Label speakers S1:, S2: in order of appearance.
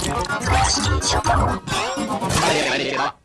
S1: あれあれあ